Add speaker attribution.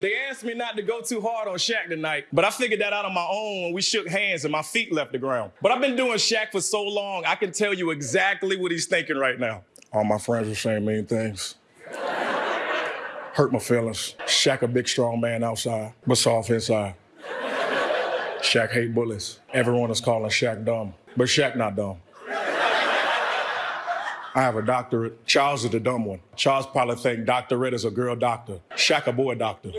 Speaker 1: They asked me not to go too hard on Shaq tonight, but I figured that out on my own when we shook hands and my feet left the ground. But I've been doing Shaq for so long, I can tell you exactly what he's thinking right now. All my friends are saying mean things. Hurt my feelings. Shaq a big strong man outside, but soft inside. Shaq hate bullies. Everyone is calling Shaq dumb, but Shaq not dumb. I have a doctorate. Charles is the dumb one. Charles probably think. Red is a girl doctor. Shaq a boy doctor.